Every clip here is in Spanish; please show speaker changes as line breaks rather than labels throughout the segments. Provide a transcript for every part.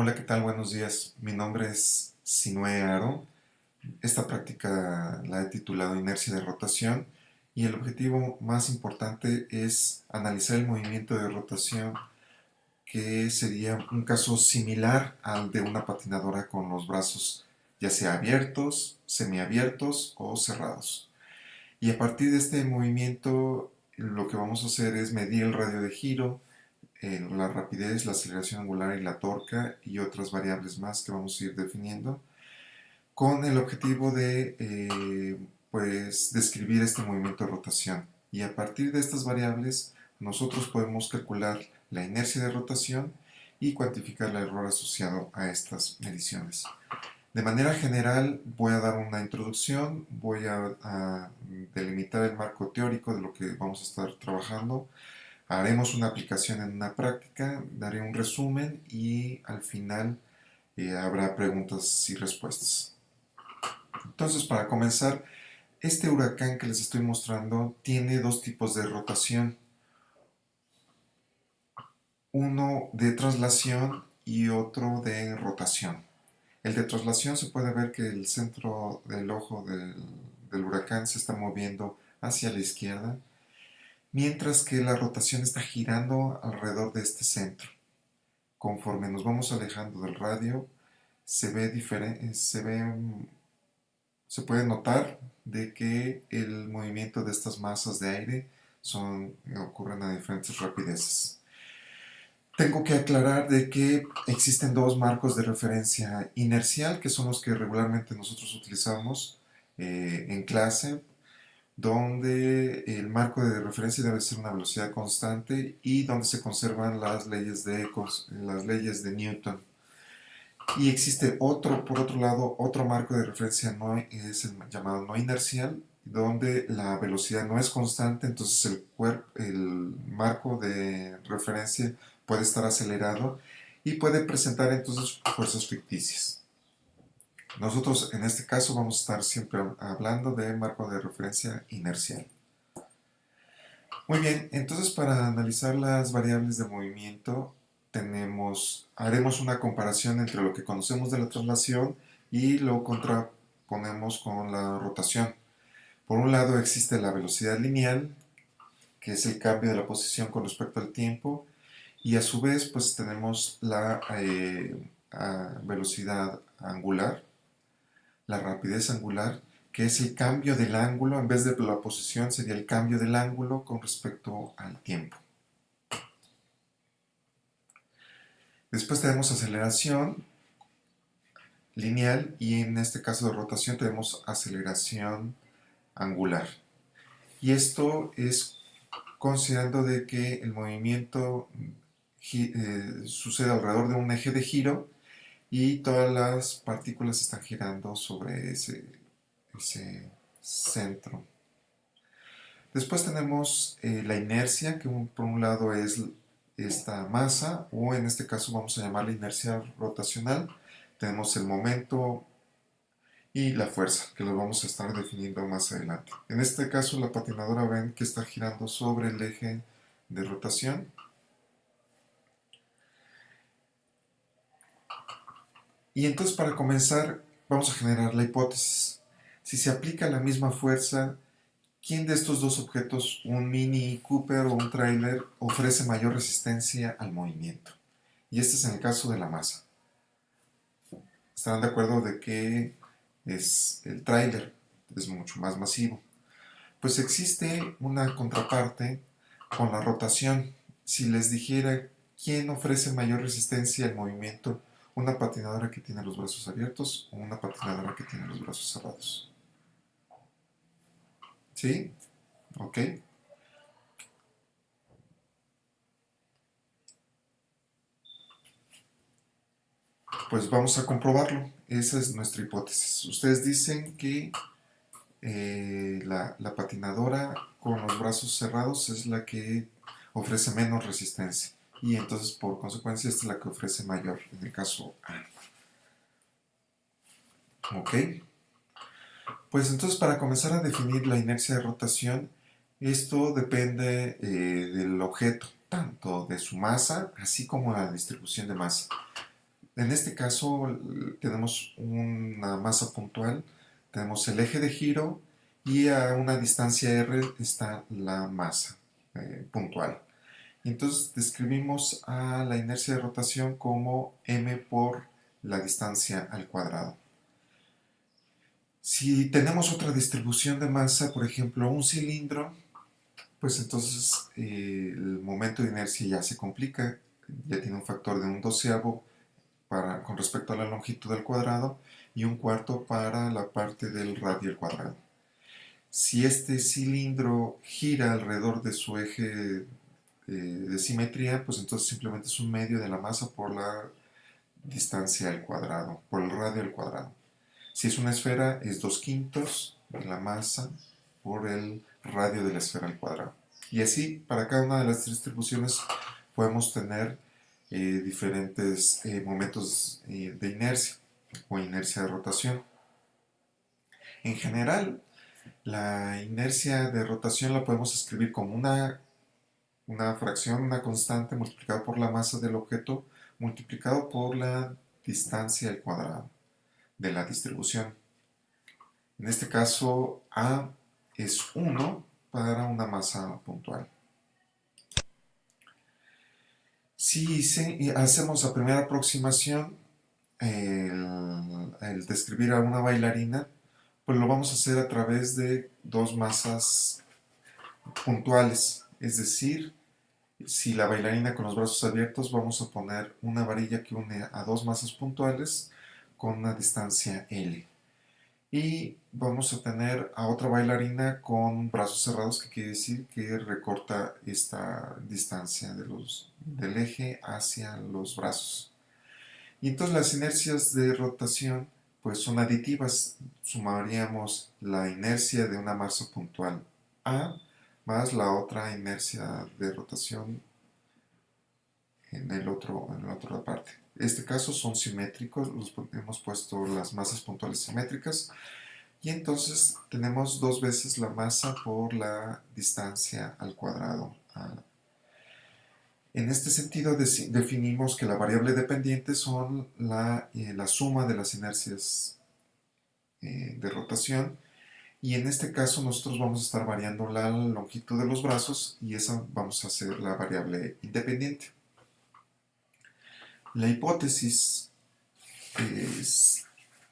Hola, ¿qué tal? Buenos días. Mi nombre es Sinue Aro. Esta práctica la he titulado Inercia de rotación y el objetivo más importante es analizar el movimiento de rotación que sería un caso similar al de una patinadora con los brazos ya sea abiertos, semiabiertos o cerrados. Y a partir de este movimiento lo que vamos a hacer es medir el radio de giro, la rapidez, la aceleración angular y la torca y otras variables más que vamos a ir definiendo con el objetivo de eh, pues describir este movimiento de rotación y a partir de estas variables nosotros podemos calcular la inercia de rotación y cuantificar el error asociado a estas mediciones. De manera general voy a dar una introducción, voy a, a delimitar el marco teórico de lo que vamos a estar trabajando, Haremos una aplicación en una práctica, daré un resumen y al final eh, habrá preguntas y respuestas. Entonces, para comenzar, este huracán que les estoy mostrando tiene dos tipos de rotación. Uno de traslación y otro de rotación. El de traslación se puede ver que el centro del ojo del, del huracán se está moviendo hacia la izquierda mientras que la rotación está girando alrededor de este centro. Conforme nos vamos alejando del radio, se ve diferente, se ve, se puede notar de que el movimiento de estas masas de aire son, ocurren a diferentes rapideces. Tengo que aclarar de que existen dos marcos de referencia inercial, que son los que regularmente nosotros utilizamos eh, en clase donde el marco de referencia debe ser una velocidad constante y donde se conservan las leyes de, las leyes de Newton. Y existe otro, por otro lado, otro marco de referencia no, es el llamado no inercial, donde la velocidad no es constante, entonces el, cuerpo, el marco de referencia puede estar acelerado y puede presentar entonces fuerzas ficticias. Nosotros en este caso vamos a estar siempre hablando de marco de referencia inercial. Muy bien, entonces para analizar las variables de movimiento tenemos, haremos una comparación entre lo que conocemos de la traslación y lo contraponemos con la rotación. Por un lado existe la velocidad lineal, que es el cambio de la posición con respecto al tiempo, y a su vez pues tenemos la eh, velocidad angular, la rapidez angular, que es el cambio del ángulo, en vez de la posición sería el cambio del ángulo con respecto al tiempo. Después tenemos aceleración lineal y en este caso de rotación tenemos aceleración angular. Y esto es considerando de que el movimiento eh, sucede alrededor de un eje de giro y todas las partículas están girando sobre ese, ese centro. Después tenemos eh, la inercia, que por un lado es esta masa, o en este caso vamos a llamarla inercia rotacional. Tenemos el momento y la fuerza, que lo vamos a estar definiendo más adelante. En este caso la patinadora ven que está girando sobre el eje de rotación Y entonces para comenzar vamos a generar la hipótesis. Si se aplica la misma fuerza, ¿quién de estos dos objetos, un Mini Cooper o un trailer, ofrece mayor resistencia al movimiento? Y este es en el caso de la masa. Estarán de acuerdo de que es el trailer, es mucho más masivo. Pues existe una contraparte con la rotación. Si les dijera quién ofrece mayor resistencia al movimiento, una patinadora que tiene los brazos abiertos o una patinadora que tiene los brazos cerrados. ¿Sí? ¿Ok? Pues vamos a comprobarlo. Esa es nuestra hipótesis. Ustedes dicen que eh, la, la patinadora con los brazos cerrados es la que ofrece menos resistencia y entonces por consecuencia esta es la que ofrece mayor en el caso A. ¿Ok? Pues entonces para comenzar a definir la inercia de rotación, esto depende eh, del objeto, tanto de su masa, así como la distribución de masa. En este caso tenemos una masa puntual, tenemos el eje de giro y a una distancia r está la masa eh, puntual. Entonces describimos a la inercia de rotación como m por la distancia al cuadrado. Si tenemos otra distribución de masa, por ejemplo un cilindro, pues entonces eh, el momento de inercia ya se complica, ya tiene un factor de un doceavo para, con respecto a la longitud del cuadrado y un cuarto para la parte del radio al cuadrado. Si este cilindro gira alrededor de su eje eh, de simetría, pues entonces simplemente es un medio de la masa por la distancia al cuadrado, por el radio al cuadrado. Si es una esfera, es 2 quintos de la masa por el radio de la esfera al cuadrado. Y así, para cada una de las distribuciones podemos tener eh, diferentes eh, momentos de inercia o inercia de rotación. En general, la inercia de rotación la podemos escribir como una, una fracción, una constante multiplicado por la masa del objeto multiplicado por la distancia al cuadrado de la distribución. En este caso, A es 1 para una masa puntual. Si hacemos la primera aproximación, el, el describir a una bailarina, pues lo vamos a hacer a través de dos masas puntuales, es decir, si la bailarina con los brazos abiertos vamos a poner una varilla que une a dos masas puntuales con una distancia L. Y vamos a tener a otra bailarina con brazos cerrados, que quiere decir que recorta esta distancia de los, del eje hacia los brazos. Y entonces las inercias de rotación pues son aditivas. Sumaríamos la inercia de una masa puntual A más la otra inercia de rotación en, el otro, en la otra parte. En este caso son simétricos, hemos puesto las masas puntuales simétricas y entonces tenemos dos veces la masa por la distancia al cuadrado en este sentido definimos que la variable dependiente son la, eh, la suma de las inercias eh, de rotación y en este caso nosotros vamos a estar variando la longitud de los brazos y esa vamos a hacer la variable independiente. La hipótesis es,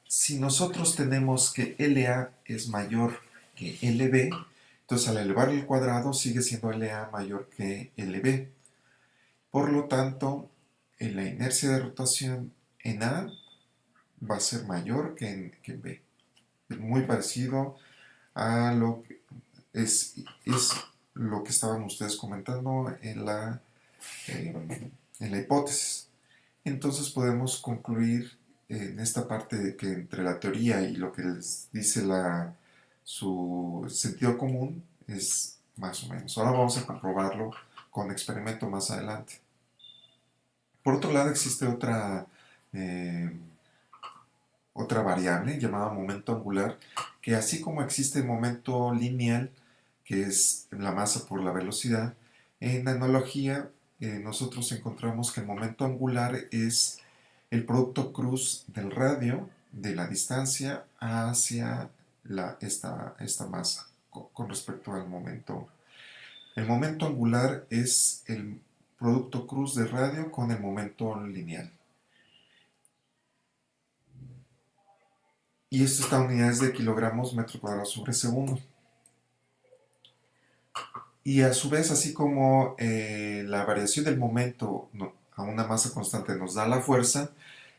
si nosotros tenemos que LA es mayor que LB, entonces al elevar el cuadrado sigue siendo LA mayor que LB. Por lo tanto, en la inercia de rotación en A va a ser mayor que en, B. Es muy parecido a lo que es, es lo que estaban ustedes comentando en la, en la hipótesis. Entonces podemos concluir en esta parte que entre la teoría y lo que les dice la, su sentido común es más o menos. Ahora vamos a comprobarlo con experimento más adelante. Por otro lado, existe otra, eh, otra variable llamada momento angular, que así como existe momento lineal, que es la masa por la velocidad, en analogía eh, nosotros encontramos que el momento angular es el producto cruz del radio de la distancia hacia esta, esta masa con respecto al momento. El momento angular es el producto cruz de radio con el momento lineal. Y esto está en unidades de kilogramos metro cuadrado sobre segundo. Y a su vez, así como eh, la variación del momento a una masa constante nos da la fuerza,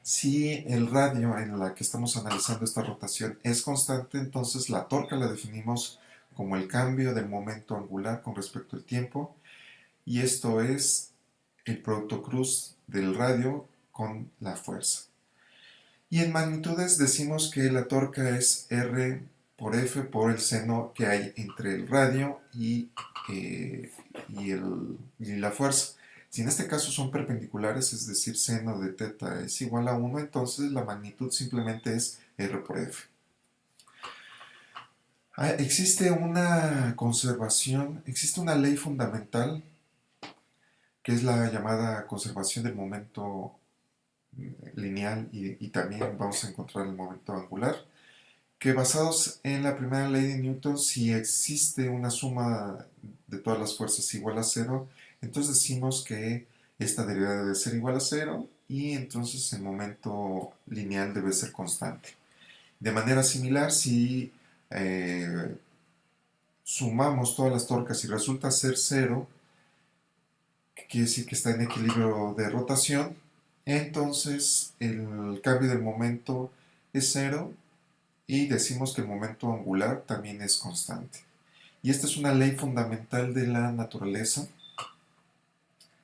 si el radio en la que estamos analizando esta rotación es constante, entonces la torca la definimos como el cambio del momento angular con respecto al tiempo, y esto es el producto cruz del radio con la fuerza. Y en magnitudes decimos que la torca es R por F por el seno que hay entre el radio y, eh, y, el, y la fuerza. Si en este caso son perpendiculares, es decir, seno de teta es igual a 1, entonces la magnitud simplemente es R por F. Ah, existe una conservación, existe una ley fundamental que es la llamada conservación del momento lineal y, también vamos a encontrar el momento angular que basados en la primera ley de Newton, si existe una suma de todas las fuerzas igual a cero, entonces decimos que esta derivada debe ser igual a cero y entonces el momento lineal debe ser constante. De manera similar, si eh, sumamos todas las torcas y resulta ser cero, que quiere decir que está en equilibrio de rotación, entonces el cambio del momento es cero y decimos que el momento angular también es constante. Y esta es una ley fundamental de la naturaleza,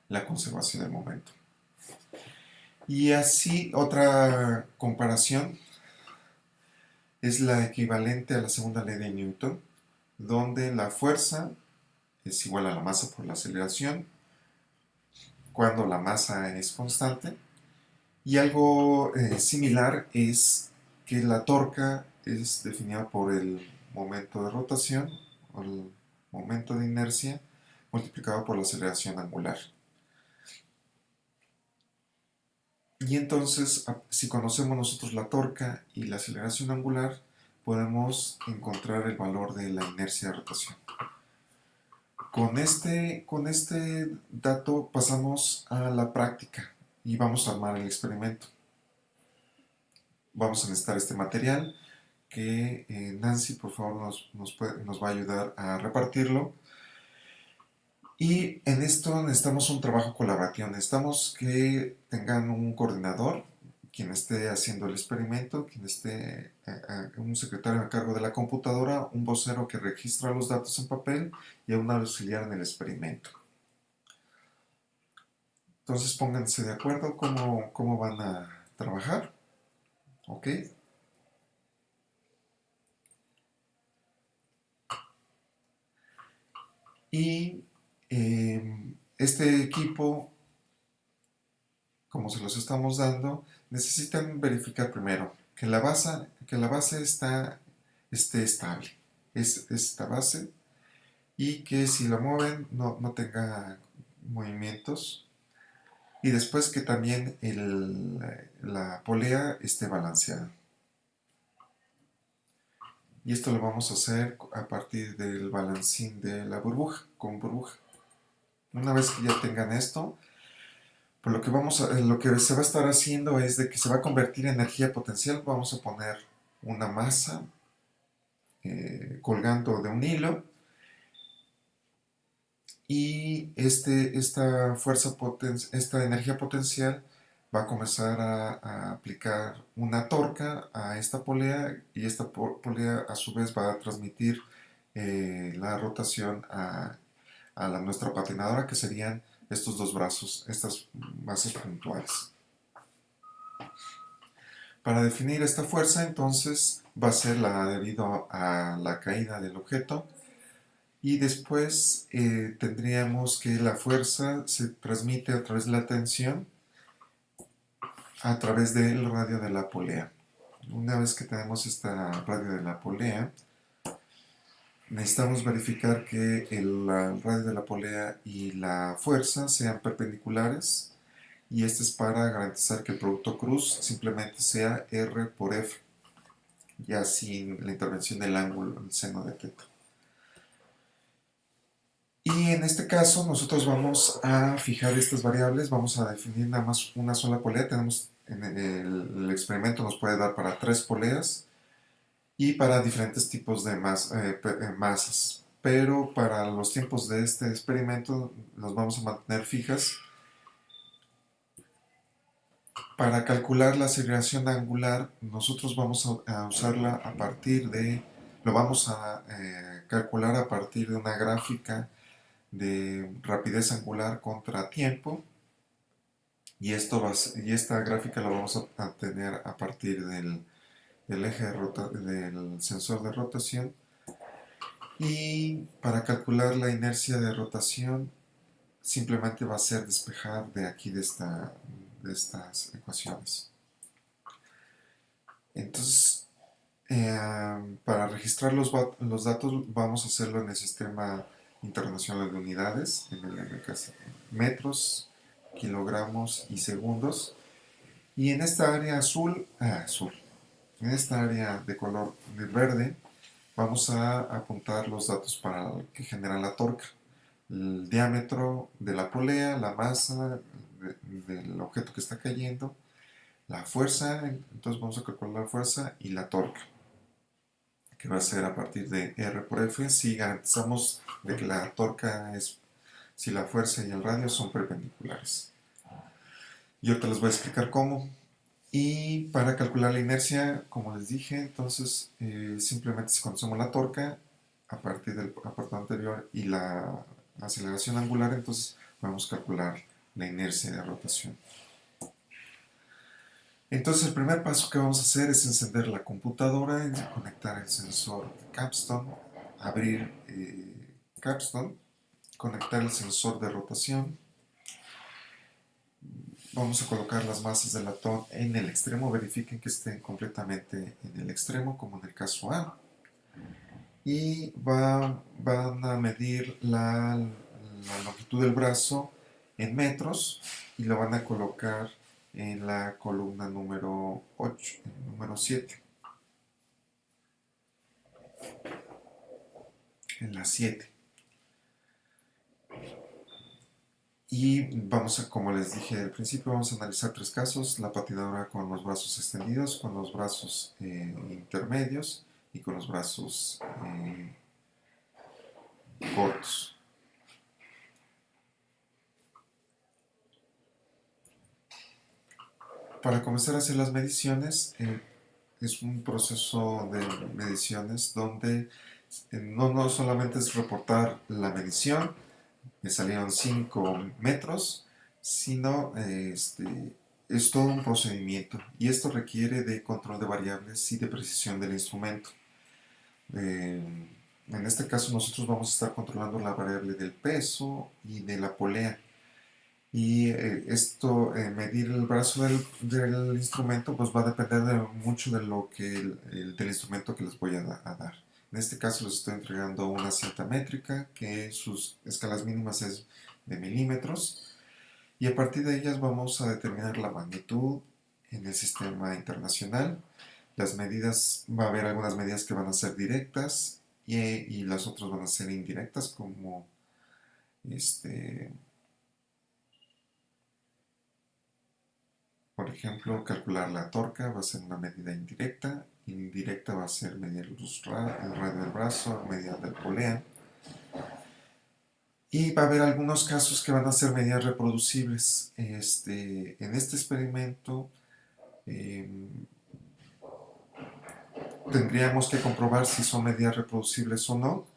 la conservación del momento. Y así otra comparación es la equivalente a la segunda ley de Newton, donde la fuerza es igual a la masa por la aceleración, cuando la masa es constante, y algo eh, similar es que la torca es definida por el momento de rotación, o el momento de inercia, multiplicado por la aceleración angular. Y entonces, si conocemos nosotros la torca y la aceleración angular, podemos encontrar el valor de la inercia de rotación. Con este, con este dato pasamos a la práctica y vamos a armar el experimento. Vamos a necesitar este material que eh, Nancy por favor nos, nos, va a ayudar a repartirlo. Y en esto necesitamos un trabajo colaborativo, necesitamos que tengan un coordinador, quien esté haciendo el experimento, quien esté, eh, un secretario a cargo de la computadora, un vocero que registra los datos en papel y un auxiliar en el experimento. Entonces pónganse de acuerdo cómo, cómo van a trabajar. ¿Ok? Y em, este equipo, como se los estamos dando, necesitan verificar primero que la base, que la base está, esté estable. Es esta base y que si la mueven no, tenga movimientos y después que también la polea esté balanceada. Y esto lo vamos a hacer a partir del balancín de la burbuja, con burbuja. Una vez que ya tengan esto, pues lo que, vamos lo que se va a estar haciendo es de que se va a convertir en energía potencial. Vamos a poner una masa eh, colgando de un hilo y este, esta, fuerza esta energía potencial va a comenzar a, aplicar una torca a esta polea y esta polea a su vez va a transmitir eh, la rotación a, la, nuestra patinadora que serían estos dos brazos, estas bases puntuales. Para definir esta fuerza entonces va a ser la debido a la caída del objeto y después eh, tendríamos que la fuerza se transmite a través de la tensión a través del radio de la polea. Una vez que tenemos esta radio de la polea, necesitamos verificar que el, radio de la polea y la fuerza sean perpendiculares y este es para garantizar que el producto cruz simplemente sea R por F, ya sin la intervención del ángulo, el seno de teta. Y en este caso nosotros vamos a fijar estas variables, vamos a definir nada más una sola polea, tenemos en el, experimento nos puede dar para tres poleas y para diferentes tipos de eh, eh, masas. Pero para los tiempos de este experimento nos vamos a mantener fijas. Para calcular la segregación angular, nosotros vamos a, usarla a partir de, lo vamos a eh, calcular a partir de una gráfica de rapidez angular contra tiempo. Y, esto y esta gráfica la vamos a, tener a partir del, eje del sensor de rotación. Y para calcular la inercia de rotación simplemente va a ser despejar de aquí de, esta, de estas ecuaciones. Entonces eh, para registrar los, los, datos vamos a hacerlo en el sistema internacional de unidades en el metros kilogramos y segundos Y en esta área azul, ah, azul, en esta área de color verde, vamos a apuntar los datos para que generan la torca. El diámetro de la polea, la masa del objeto que está cayendo, la fuerza, entonces vamos a calcular la fuerza y la torca, que va a ser a partir de R por F si garantizamos de que la torca es, si la fuerza y el radio son perpendiculares. Y ahorita les voy a explicar cómo. Y para calcular la inercia, como les dije, entonces eh, simplemente si conocemos la torca a partir del apartado anterior y la aceleración angular, entonces podemos calcular la inercia de rotación. Entonces el primer paso que vamos a hacer es encender la computadora, conectar el sensor Capstone, abrir eh, Capstone, conectar el sensor de rotación, vamos a colocar las masas de latón en el extremo, verifiquen que estén completamente en el extremo como en el caso A. Y van a medir la longitud del brazo en metros y lo van a colocar en la columna número 8, número 7. En la 7. Y vamos a, como les dije al principio, vamos a analizar tres casos, la patinadora con los brazos extendidos, con los brazos eh, intermedios y con los brazos eh, cortos. Para comenzar a hacer las mediciones, eh, es un proceso de mediciones donde eh, no, no solamente es reportar la medición, me salieron 5 metros, sino este, es todo un procedimiento y esto requiere de control de variables y de precisión del instrumento. Eh, en este caso nosotros vamos a estar controlando la variable del peso y de la polea y eh, esto, eh, medir el brazo del, del, instrumento, pues va a depender de mucho de lo que el, del instrumento que les voy a, dar. En este caso les estoy entregando una cinta métrica que sus escalas mínimas es de milímetros y a partir de ellas vamos a determinar la magnitud en el sistema internacional. Las medidas, va a haber algunas medidas que van a ser directas y, y las otras van a ser indirectas como este, Por ejemplo, calcular la torca va a ser una medida indirecta, indirecta va a ser medir el radio del brazo, medida del polea. Y va a haber algunos casos que van a ser medidas reproducibles. Este, en este experimento em, tendríamos que comprobar si son medidas reproducibles o no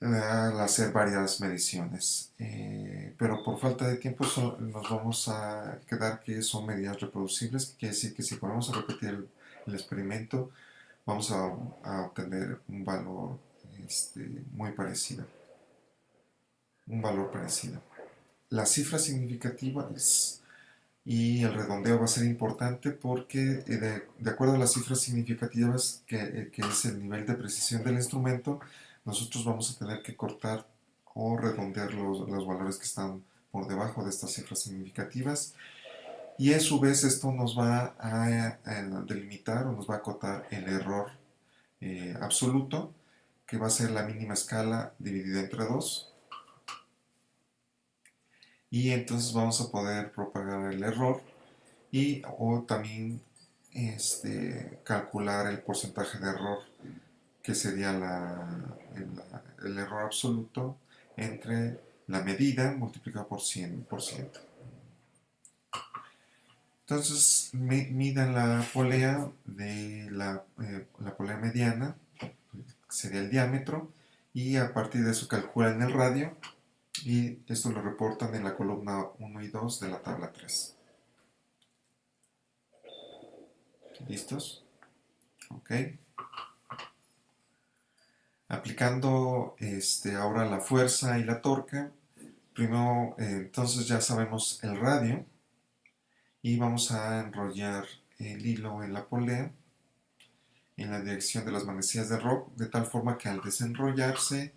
al hacer varias mediciones. Eh, pero por falta de tiempo nos vamos a quedar que son medidas reproducibles, que quiere decir que si ponemos a repetir el, experimento, vamos a, obtener un valor este, muy parecido. Un valor parecido. La cifra significativa y el redondeo va a ser importante porque eh, de, acuerdo a las cifras significativas, que, eh, que es el nivel de precisión del instrumento, nosotros vamos a tener que cortar o redondear los, valores que están por debajo de estas cifras significativas. Y a su vez esto nos va a, delimitar o nos va a acotar el error eh, absoluto que va a ser la mínima escala dividida entre 2 y entonces vamos a poder propagar el error y o también este, calcular el porcentaje de error que sería el, error absoluto entre la medida multiplicada por 100%. Entonces, miden la polea de la, eh, la, polea mediana, sería el diámetro, y a partir de eso calculan el radio, y esto lo reportan en la columna 1 y 2 de la tabla 3. ¿Listos? Ok aplicando este, ahora la fuerza y la torca, primero eh, entonces ya sabemos el radio y vamos a enrollar el hilo en la polea en la dirección de las manecillas de rock de tal forma que al desenrollarse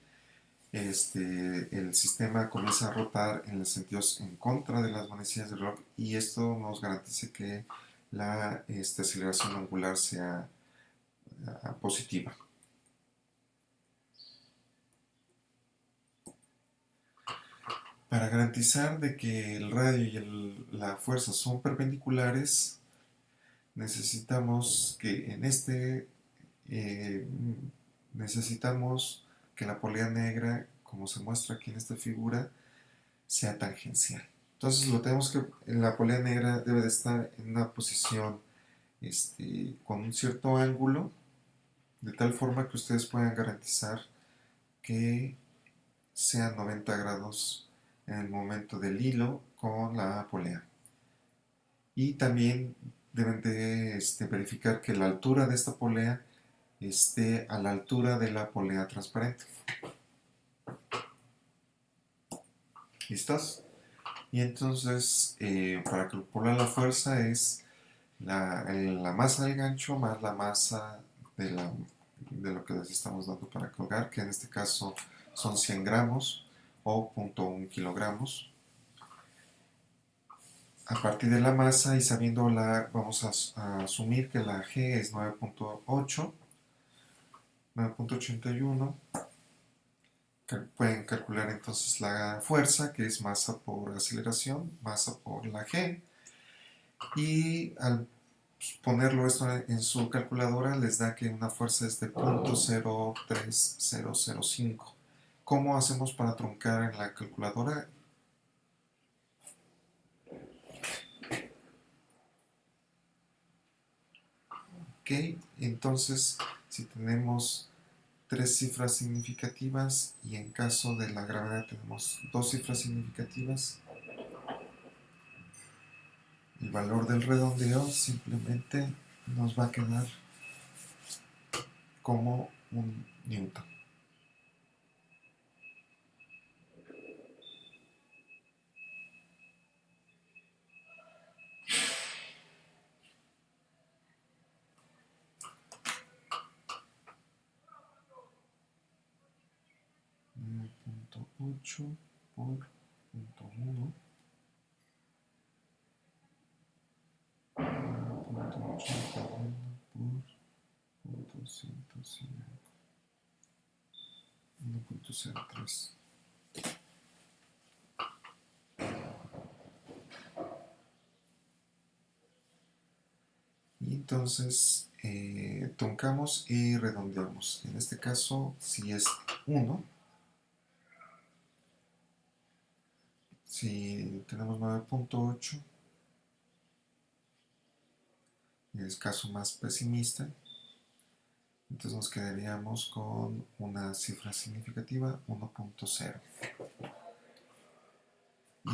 este, el sistema comienza a rotar en los sentidos en contra de las manecillas del reloj y esto nos garantiza que la este, aceleración angular sea uh, positiva. Para garantizar de que el radio y la fuerza son perpendiculares, necesitamos que en este eh, necesitamos que la polea negra, como se muestra aquí en esta figura, sea tangencial. Entonces lo tenemos que, la polea negra debe de estar en una posición este, con un cierto ángulo, de tal forma que ustedes puedan garantizar que sean 90 grados en el momento del hilo con la polea. Y también deben de este, verificar que la altura de esta polea esté a la altura de la polea transparente. ¿Listos? Y entonces, eh, para calcular la fuerza es la, la, masa del gancho más la masa de, la, de lo que les estamos dando para colgar, que en este caso son 100 gramos o 0.1 kilogramos. A partir de la masa y sabiendo la, vamos a, a asumir que la G es 9.8 9.81. Pueden calcular entonces la fuerza, que es masa por aceleración, masa por la G. Y al ponerlo esto en su calculadora les da que una fuerza es de 0.03005. ¿Cómo hacemos para truncar en la calculadora? Ok, entonces si tenemos tres cifras significativas y en caso de la gravedad tenemos dos cifras significativas, el valor del redondeo simplemente nos va a quedar como un newton. 8 por punto 1 punto 8 por punto 105 1.03 y entonces eh, truncamos y redondeamos. En este caso si es 1 si tenemos 9.8 y el caso más pesimista. Entonces nos quedaríamos con una cifra significativa 1.0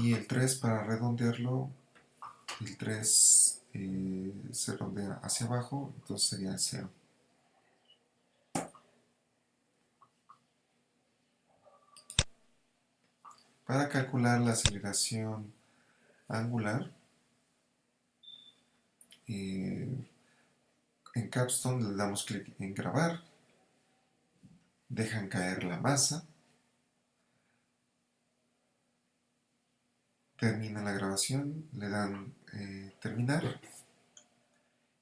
y el 3 para redondearlo el 3 eh, se redondea hacia abajo entonces sería 0 Para calcular la aceleración angular, eh, en Capstone le damos clic en grabar, dejan caer la masa, termina la grabación, le dan eh, terminar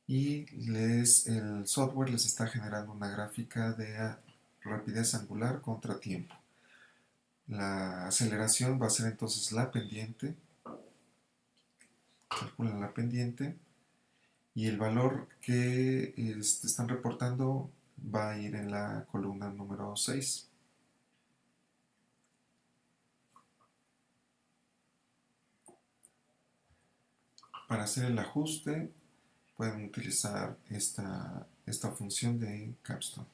y les, el software les está generando una gráfica de rapidez angular contra tiempo. La aceleración va a ser entonces la pendiente. Calculan la pendiente. Y el valor que este, están reportando va a ir en la columna número 6. Para hacer el ajuste pueden utilizar esta, esta función de Capstone.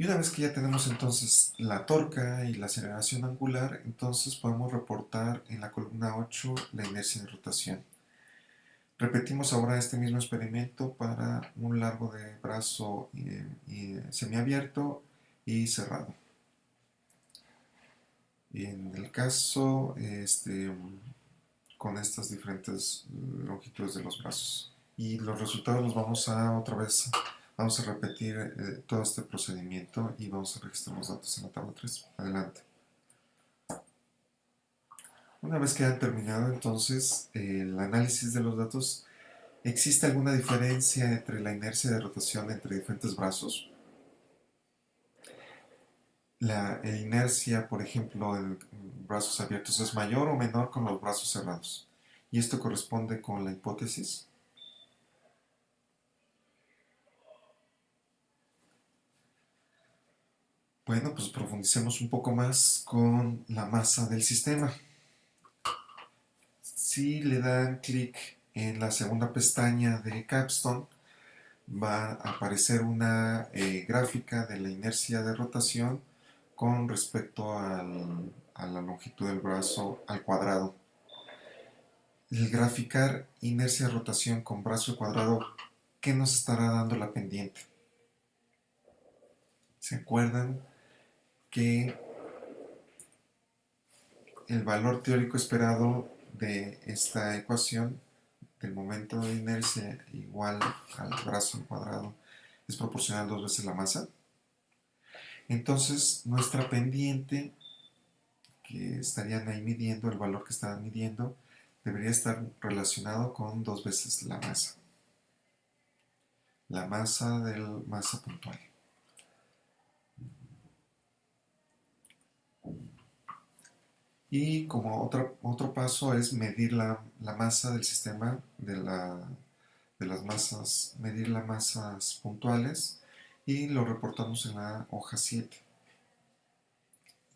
Y una vez que ya tenemos entonces la torca y la aceleración angular, entonces podemos reportar en la columna 8 la inercia de rotación. Repetimos ahora este mismo experimento para un largo de brazo semiabierto y cerrado. Y en el caso este, con estas diferentes longitudes de los brazos. Y los resultados los vamos a otra vez Vamos a repetir eh, todo este procedimiento y vamos a registrar los datos en la tabla 3. Adelante. Una vez que han terminado entonces el análisis de los datos, ¿existe alguna diferencia entre la inercia de rotación entre diferentes brazos? La inercia, por ejemplo, en brazos abiertos es mayor o menor con los brazos cerrados. ¿Y esto corresponde con la hipótesis? Bueno, pues profundicemos un poco más con la masa del sistema. Si le dan clic en la segunda pestaña de Capstone, va a aparecer una eh, gráfica de la inercia de rotación con respecto a la longitud del brazo al cuadrado. El graficar inercia de rotación con brazo al cuadrado, ¿qué nos estará dando la pendiente? ¿Se acuerdan que el valor teórico esperado de esta ecuación del momento de inercia igual al brazo al cuadrado es proporcional dos veces la masa. Entonces nuestra pendiente que estarían ahí midiendo, el valor que estaban midiendo, debería estar relacionado con dos veces la masa. La masa del masa puntual. Y como otro, otro paso es medir la, masa del sistema, de, de las masas, medir las masas puntuales y lo reportamos en la hoja 7.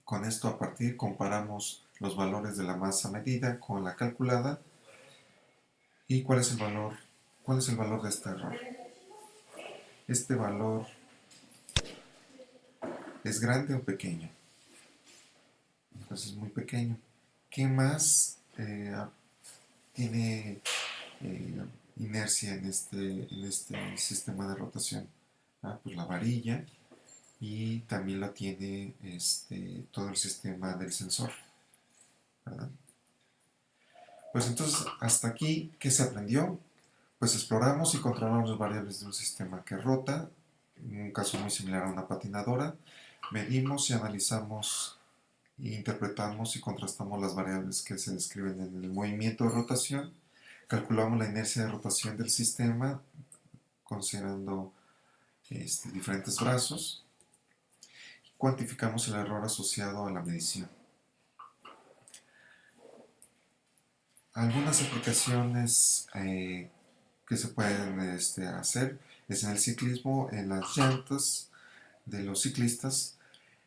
Con esto a partir comparamos los valores de la masa medida con la calculada y cuál es el valor, cuál es el valor de este error. Este valor es grande o pequeño entonces es muy pequeño. ¿Qué más eh, tiene eh, inercia en este, en este sistema de rotación? Ah, pues la varilla y también la tiene este, todo el sistema del sensor. Pues entonces, hasta aquí, ¿qué se aprendió? Pues exploramos y controlamos las variables de un sistema que rota, en un caso muy similar a una patinadora, medimos y analizamos interpretamos y contrastamos las variables que se describen en el movimiento de rotación, calculamos la inercia de rotación del sistema considerando este, diferentes brazos y cuantificamos el error asociado a la medición. Algunas aplicaciones eh, que se pueden este, hacer es en el ciclismo, en las llantas de los ciclistas,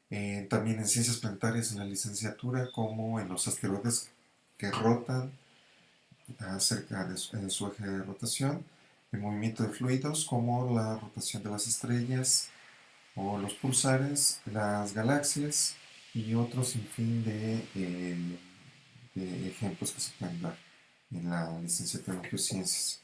eh, también en ciencias planetarias en la licenciatura, como en los asteroides que rotan acerca de su, eje de rotación, el movimiento de fluidos, como la rotación de las estrellas o los pulsares, las galaxias y otros sinfín de, eh, de ejemplos que se pueden dar en la licenciatura en geociencias.